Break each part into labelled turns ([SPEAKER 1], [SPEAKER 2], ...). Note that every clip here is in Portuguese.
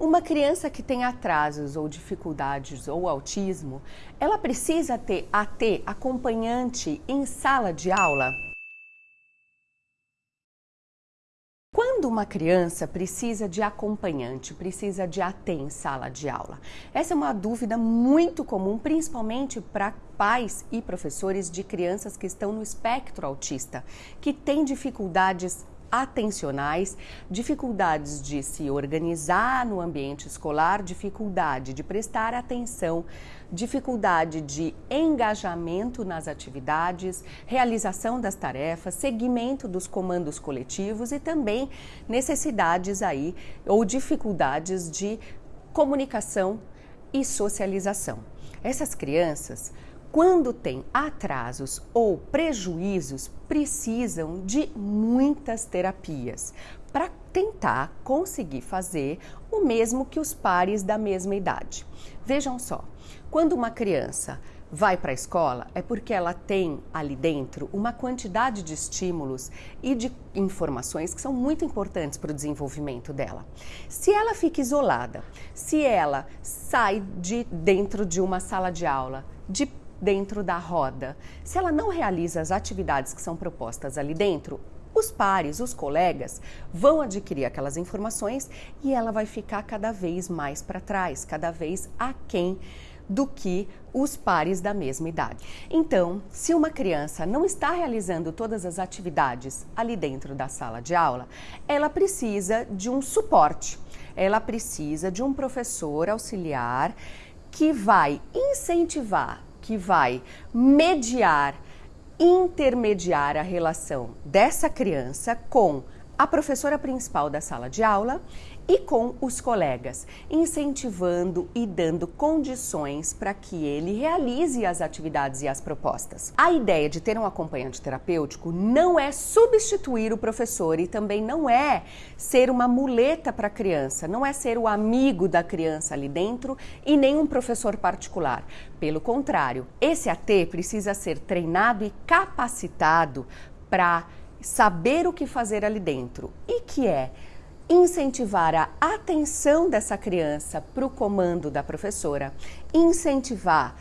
[SPEAKER 1] Uma criança que tem atrasos ou dificuldades ou autismo, ela precisa ter AT acompanhante em sala de aula? Quando uma criança precisa de acompanhante, precisa de AT em sala de aula? Essa é uma dúvida muito comum, principalmente para pais e professores de crianças que estão no espectro autista, que têm dificuldades atencionais, dificuldades de se organizar no ambiente escolar, dificuldade de prestar atenção, dificuldade de engajamento nas atividades, realização das tarefas, seguimento dos comandos coletivos e também necessidades aí ou dificuldades de comunicação e socialização. Essas crianças quando tem atrasos ou prejuízos, precisam de muitas terapias para tentar conseguir fazer o mesmo que os pares da mesma idade. Vejam só, quando uma criança vai para a escola é porque ela tem ali dentro uma quantidade de estímulos e de informações que são muito importantes para o desenvolvimento dela. Se ela fica isolada, se ela sai de dentro de uma sala de aula, de dentro da roda. Se ela não realiza as atividades que são propostas ali dentro, os pares, os colegas vão adquirir aquelas informações e ela vai ficar cada vez mais para trás, cada vez aquém do que os pares da mesma idade. Então, se uma criança não está realizando todas as atividades ali dentro da sala de aula, ela precisa de um suporte. Ela precisa de um professor auxiliar que vai incentivar que vai mediar, intermediar a relação dessa criança com a professora principal da sala de aula e com os colegas, incentivando e dando condições para que ele realize as atividades e as propostas. A ideia de ter um acompanhante terapêutico não é substituir o professor e também não é ser uma muleta para a criança, não é ser o amigo da criança ali dentro e nem um professor particular. Pelo contrário, esse AT precisa ser treinado e capacitado para saber o que fazer ali dentro e que é incentivar a atenção dessa criança para o comando da professora, incentivar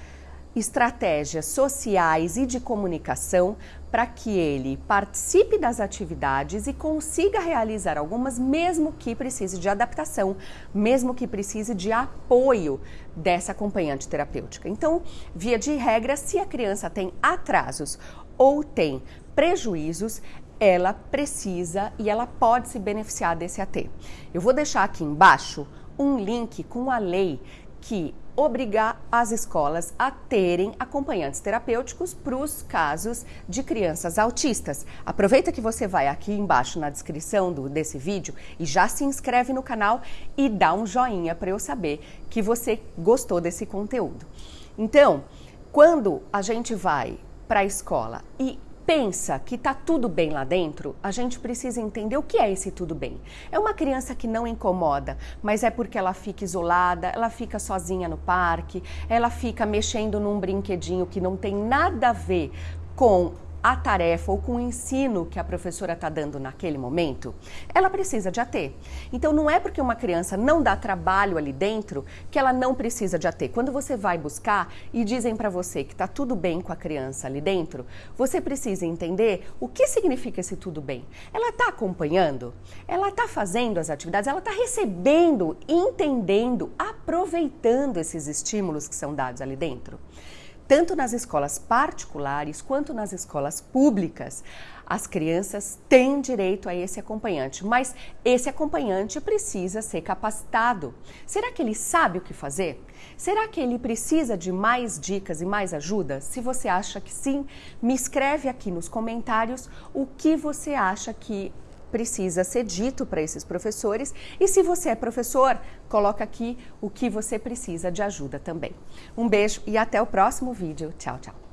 [SPEAKER 1] estratégias sociais e de comunicação para que ele participe das atividades e consiga realizar algumas, mesmo que precise de adaptação, mesmo que precise de apoio dessa acompanhante terapêutica. Então, via de regra, se a criança tem atrasos ou tem prejuízos, ela precisa e ela pode se beneficiar desse AT. Eu vou deixar aqui embaixo um link com a lei que obriga as escolas a terem acompanhantes terapêuticos para os casos de crianças autistas. Aproveita que você vai aqui embaixo na descrição do, desse vídeo e já se inscreve no canal e dá um joinha para eu saber que você gostou desse conteúdo. Então, quando a gente vai para a escola e pensa que está tudo bem lá dentro, a gente precisa entender o que é esse tudo bem. É uma criança que não incomoda, mas é porque ela fica isolada, ela fica sozinha no parque, ela fica mexendo num brinquedinho que não tem nada a ver com a tarefa ou com o ensino que a professora está dando naquele momento, ela precisa de AT. Então não é porque uma criança não dá trabalho ali dentro que ela não precisa de AT. Quando você vai buscar e dizem para você que está tudo bem com a criança ali dentro, você precisa entender o que significa esse tudo bem. Ela está acompanhando? Ela está fazendo as atividades? Ela está recebendo, entendendo, aproveitando esses estímulos que são dados ali dentro? Tanto nas escolas particulares quanto nas escolas públicas, as crianças têm direito a esse acompanhante, mas esse acompanhante precisa ser capacitado. Será que ele sabe o que fazer? Será que ele precisa de mais dicas e mais ajuda? Se você acha que sim, me escreve aqui nos comentários o que você acha que precisa ser dito para esses professores e se você é professor, coloca aqui o que você precisa de ajuda também. Um beijo e até o próximo vídeo. Tchau, tchau.